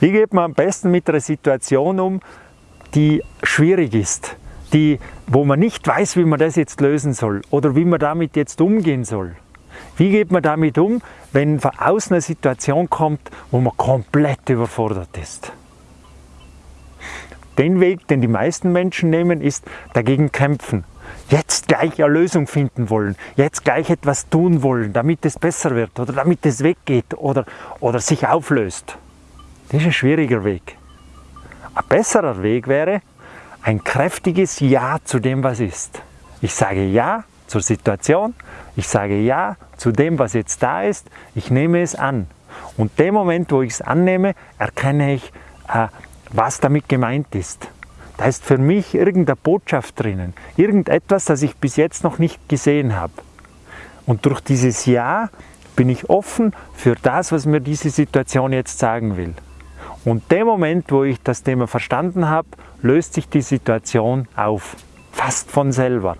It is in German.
Wie geht man am besten mit einer Situation um, die schwierig ist, die, wo man nicht weiß, wie man das jetzt lösen soll oder wie man damit jetzt umgehen soll? Wie geht man damit um, wenn von außen eine Situation kommt, wo man komplett überfordert ist? Den Weg, den die meisten Menschen nehmen, ist dagegen kämpfen. Jetzt gleich eine Lösung finden wollen, jetzt gleich etwas tun wollen, damit es besser wird oder damit es weggeht oder, oder sich auflöst. Das ist ein schwieriger Weg. Ein besserer Weg wäre ein kräftiges Ja zu dem, was ist. Ich sage Ja zur Situation, ich sage Ja zu dem, was jetzt da ist, ich nehme es an. Und dem Moment, wo ich es annehme, erkenne ich, äh, was damit gemeint ist. Da ist für mich irgendeine Botschaft drinnen, irgendetwas, das ich bis jetzt noch nicht gesehen habe. Und durch dieses Ja bin ich offen für das, was mir diese Situation jetzt sagen will. Und dem Moment, wo ich das Thema verstanden habe, löst sich die Situation auf, fast von selber.